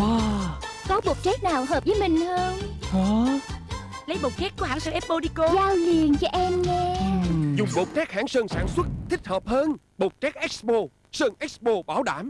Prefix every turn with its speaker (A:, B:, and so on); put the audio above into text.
A: Wow.
B: Có bột trét nào hợp với mình không?
A: Hả?
C: Lấy bột trét của hãng Sơn Expo đi cô.
B: Giao liền cho em nghe.
D: Dùng bột trét hãng Sơn sản xuất thích hợp hơn. Bột trét Expo Sơn Expo bảo đảm.